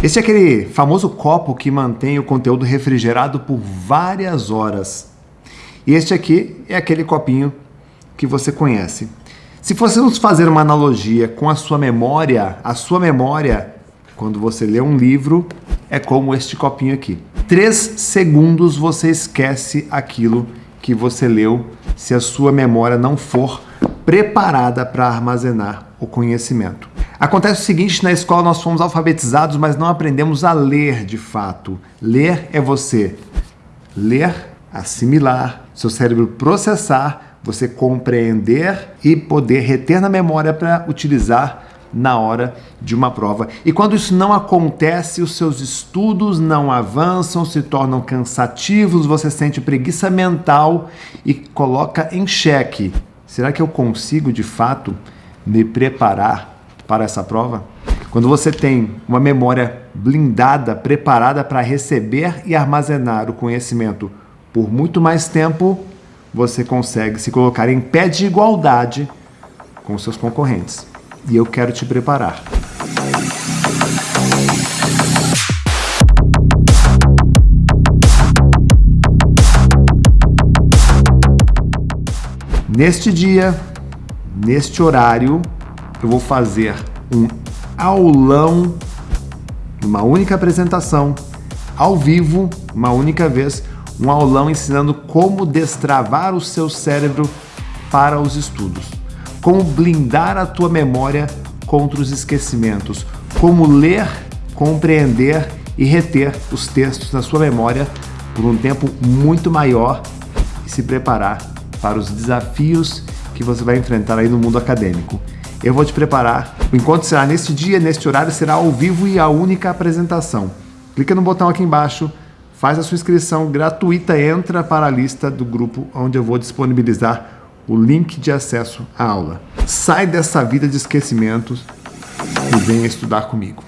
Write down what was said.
Esse é aquele famoso copo que mantém o conteúdo refrigerado por várias horas. E este aqui é aquele copinho que você conhece. Se fôssemos fazer uma analogia com a sua memória, a sua memória, quando você lê um livro, é como este copinho aqui. Três segundos você esquece aquilo que você leu se a sua memória não for preparada para armazenar o conhecimento. Acontece o seguinte, na escola nós fomos alfabetizados, mas não aprendemos a ler de fato. Ler é você ler, assimilar, seu cérebro processar, você compreender e poder reter na memória para utilizar na hora de uma prova. E quando isso não acontece, os seus estudos não avançam, se tornam cansativos, você sente preguiça mental e coloca em xeque. Será que eu consigo de fato me preparar para essa prova? Quando você tem uma memória blindada, preparada para receber e armazenar o conhecimento por muito mais tempo, você consegue se colocar em pé de igualdade com seus concorrentes. E eu quero te preparar. Neste dia, neste horário, eu vou fazer um aulão, uma única apresentação, ao vivo, uma única vez, um aulão ensinando como destravar o seu cérebro para os estudos, como blindar a tua memória contra os esquecimentos, como ler, compreender e reter os textos na sua memória por um tempo muito maior e se preparar para os desafios que você vai enfrentar aí no mundo acadêmico. Eu vou te preparar. O encontro será neste dia, neste horário, será ao vivo e a única apresentação. Clica no botão aqui embaixo, faz a sua inscrição gratuita, entra para a lista do grupo onde eu vou disponibilizar o link de acesso à aula. Sai dessa vida de esquecimentos e venha estudar comigo.